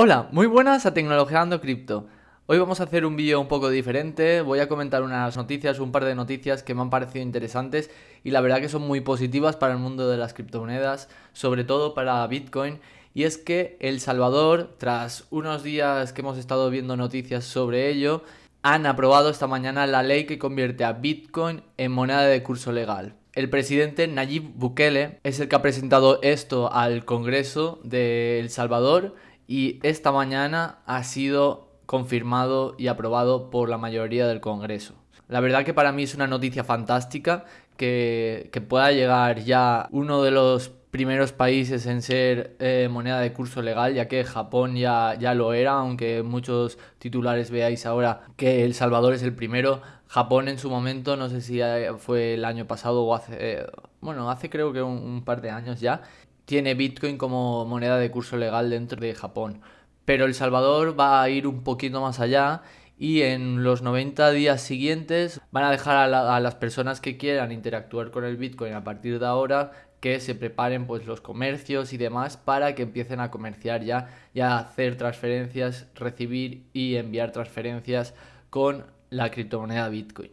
Hola, muy buenas a Tecnologeando Cripto. Hoy vamos a hacer un vídeo un poco diferente, voy a comentar unas noticias, un par de noticias que me han parecido interesantes y la verdad que son muy positivas para el mundo de las criptomonedas, sobre todo para Bitcoin. Y es que El Salvador, tras unos días que hemos estado viendo noticias sobre ello, han aprobado esta mañana la ley que convierte a Bitcoin en moneda de curso legal. El presidente Nayib Bukele es el que ha presentado esto al Congreso de El Salvador y esta mañana ha sido confirmado y aprobado por la mayoría del Congreso. La verdad que para mí es una noticia fantástica que, pueda llegar ya uno de los primeros países en ser eh, moneda de curso legal, ya que Japón ya, ya lo era, aunque muchos titulares veáis ahora que El Salvador es el primero. Japón en su momento, no sé si eh, fue el año pasado o hace, eh, bueno, hace creo que un par de años ya, tiene Bitcoin como moneda de curso legal dentro de Japón. Pero El Salvador va a ir un poquito más allá y en los 90 días siguientes van a dejar a, las personas que quieran interactuar con el Bitcoin a partir de ahora que se preparen pues los comercios y demás para que empiecen a comerciar ya y a hacer transferencias, recibir y enviar transferencias con la criptomoneda Bitcoin.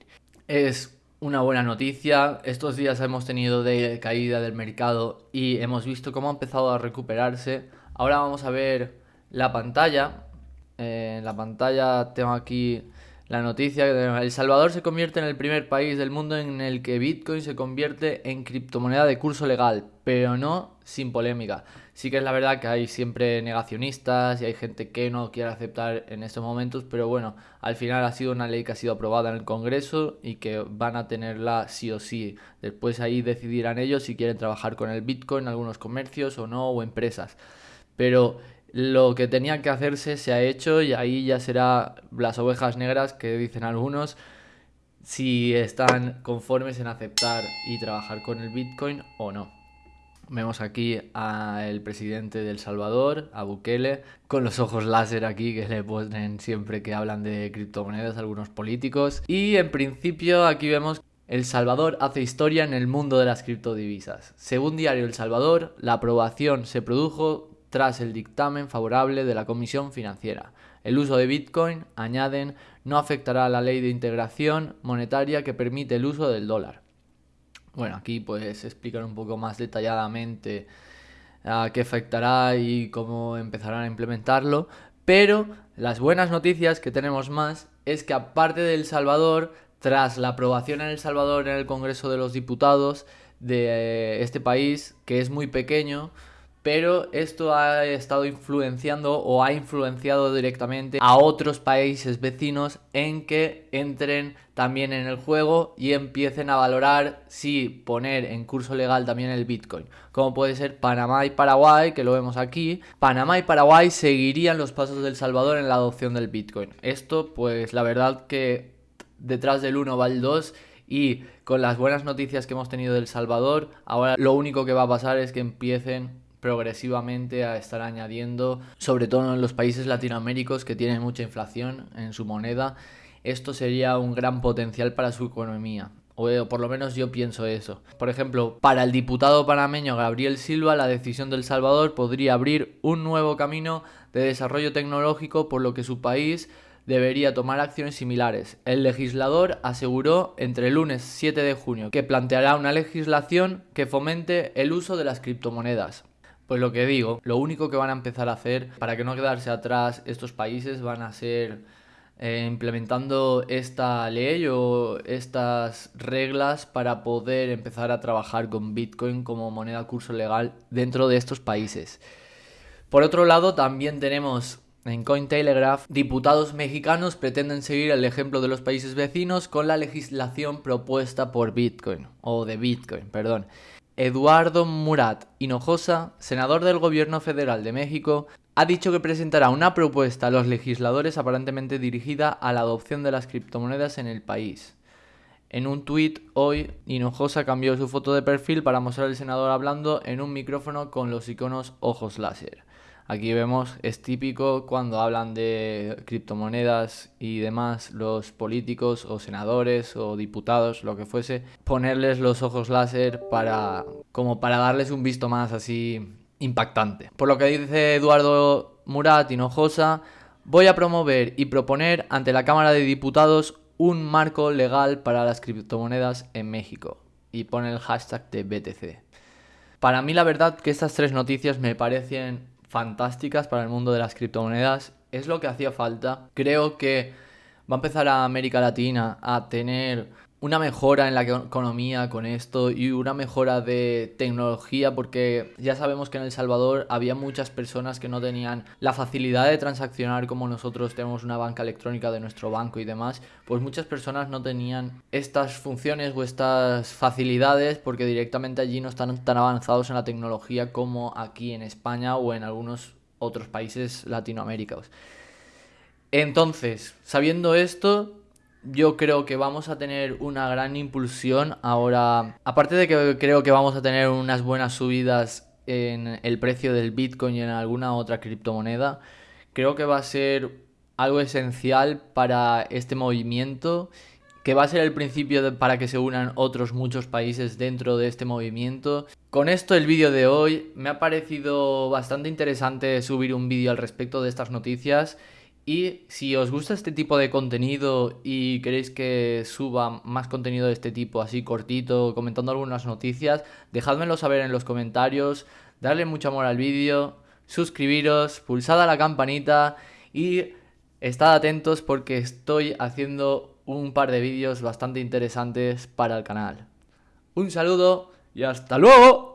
Es una buena noticia. Estos días hemos tenido de caída del mercado y hemos visto cómo ha empezado a recuperarse. Ahora vamos a ver la pantalla. Eh, en la pantalla tengo aquí la noticia. El Salvador se convierte en el primer país del mundo en el que Bitcoin se convierte en criptomoneda de curso legal, pero no sin polémica. Sí que es la verdad que hay siempre negacionistas y hay gente que no quiere aceptar en estos momentos, pero bueno, al final ha sido una ley que ha sido aprobada en el Congreso y que van a tenerla sí o sí. Después ahí decidirán ellos si quieren trabajar con el Bitcoin, en algunos comercios o no, o empresas. Pero lo que tenía que hacerse se ha hecho y ahí ya será las ovejas negras que dicen algunos si están conformes en aceptar y trabajar con el Bitcoin o no. Vemos aquí al presidente del Salvador, a Bukele, con los ojos láser aquí que le ponen siempre que hablan de criptomonedas algunos políticos. Y en principio aquí vemos El Salvador hace historia en el mundo de las criptodivisas. Según Diario El Salvador, la aprobación se produjo tras el dictamen favorable de la Comisión Financiera. El uso de Bitcoin, añaden, no afectará a la ley de integración monetaria que permite el uso del dólar. Bueno, aquí pues explicar un poco más detalladamente a qué afectará y cómo empezarán a implementarlo. Pero las buenas noticias que tenemos más es que aparte de El Salvador, tras la aprobación en El Salvador en el Congreso de los Diputados de eh, este país, que es muy pequeño, pero esto ha estado influenciando o ha influenciado directamente a otros países vecinos en que entren también en el juego y empiecen a valorar si poner en curso legal también el Bitcoin, como puede ser Panamá y Paraguay, que lo vemos aquí. Panamá y Paraguay seguirían los pasos del Salvador en la adopción del Bitcoin. Esto, pues la verdad que detrás del 1 va el 2 y con las buenas noticias que hemos tenido del Salvador, ahora lo único que va a pasar es que empiecen progresivamente a estar añadiendo, sobre todo en los países latinoaméricos que tienen mucha inflación en su moneda, esto sería un gran potencial para su economía. O eh, por lo menos yo pienso eso. Por ejemplo, para el diputado panameño Gabriel Silva, la decisión del Salvador podría abrir un nuevo camino de desarrollo tecnológico por lo que su país debería tomar acciones similares. El legislador aseguró entre el lunes 7 de junio que planteará una legislación que fomente el uso de las criptomonedas. Pues lo que digo, lo único que van a empezar a hacer para que no quedarse atrás estos países van a ser eh, implementando esta ley o estas reglas para poder empezar a trabajar con Bitcoin como moneda curso legal dentro de estos países. Por otro lado, también tenemos en Cointelegraph, diputados mexicanos pretenden seguir el ejemplo de los países vecinos con la legislación propuesta por Bitcoin, o de Bitcoin, perdón. Eduardo Murat Hinojosa, senador del Gobierno Federal de México, ha dicho que presentará una propuesta a los legisladores aparentemente dirigida a la adopción de las criptomonedas en el país. En un tuit hoy, Hinojosa cambió su foto de perfil para mostrar al senador hablando en un micrófono con los iconos ojos láser. Aquí vemos, es típico cuando hablan de criptomonedas y demás, los políticos o senadores o diputados, lo que fuese, ponerles los ojos láser para, como para darles un visto más así impactante. Por lo que dice Eduardo Murat Hinojosa, voy a promover y proponer ante la Cámara de Diputados un marco legal para las criptomonedas en México. Y pone el hashtag de BTC. Para mí la verdad que estas tres noticias me parecen fantásticas para el mundo de las criptomonedas. Es lo que hacía falta. Creo que va a empezar a América Latina a tener una mejora en la economía con esto y una mejora de tecnología porque ya sabemos que en El Salvador había muchas personas que no tenían la facilidad de transaccionar como nosotros tenemos una banca electrónica de nuestro banco y demás, pues muchas personas no tenían estas funciones o estas facilidades porque directamente allí no están tan avanzados en la tecnología como aquí en España o en algunos otros países latinoamericanos. Entonces, sabiendo esto, yo creo que vamos a tener una gran impulsión ahora. Aparte de que creo que vamos a tener unas buenas subidas en el precio del Bitcoin y en alguna otra criptomoneda, creo que va a ser algo esencial para este movimiento, que va a ser el principio para que se unan otros muchos países dentro de este movimiento. Con esto el vídeo de hoy me ha parecido bastante interesante subir un vídeo al respecto de estas noticias y si os gusta este tipo de contenido y queréis que suba más contenido de este tipo, así cortito, comentando algunas noticias, dejádmelo saber en los comentarios, darle mucho amor al vídeo, suscribiros, pulsad a la campanita y estad atentos porque estoy haciendo un par de vídeos bastante interesantes para el canal. Un saludo y hasta luego.